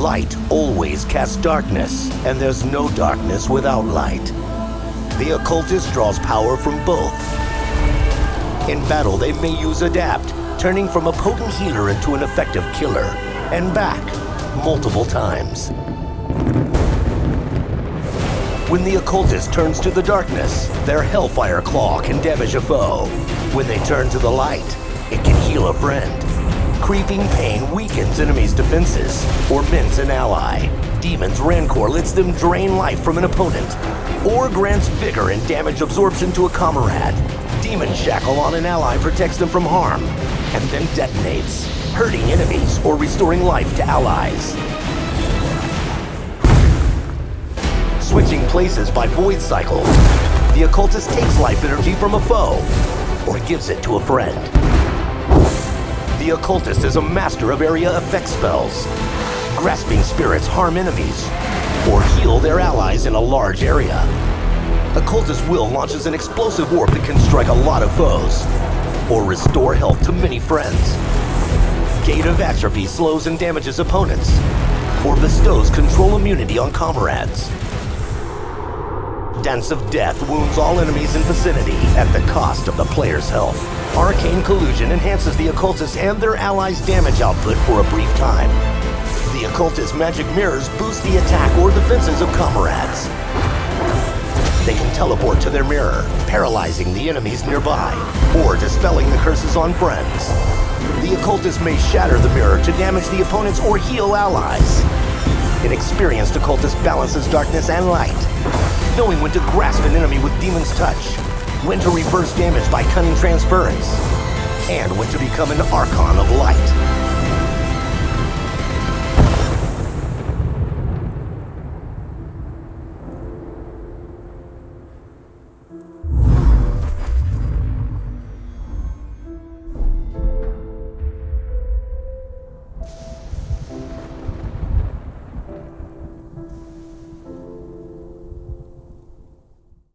Light always casts darkness, and there's no darkness without light. The occultist draws power from both. In battle, they may use Adapt, turning from a potent healer into an effective killer, and back multiple times. When the occultist turns to the darkness, their Hellfire Claw can damage a foe. When they turn to the light, it can heal a friend. Creeping Pain weakens enemies' defenses or mints an ally. Demon's Rancor lets them drain life from an opponent or grants vigor and damage absorption to a comrade. Demon Shackle on an ally protects them from harm and then detonates, hurting enemies or restoring life to allies. Switching places by Void Cycle, the occultist takes life energy from a foe or gives it to a friend. The occultist is a master of area effect spells. Grasping spirits harm enemies or heal their allies in a large area. Occultist Will launches an explosive warp that can strike a lot of foes or restore health to many friends. Gate of Atrophy slows and damages opponents or bestows control immunity on comrades. Of Death wounds all enemies in vicinity at the cost of the player's health. Arcane Collusion enhances the occultist and their allies' damage output for a brief time. The Occultist's magic mirrors boost the attack or defenses of comrades. They can teleport to their mirror, paralyzing the enemies nearby, or dispelling the curses on friends. The occultist may shatter the mirror to damage the opponents or heal allies. An experienced occultist balances darkness and light, knowing when to grasp an enemy with Demon's Touch, when to reverse damage by cunning transference, and when to become an Archon of Light.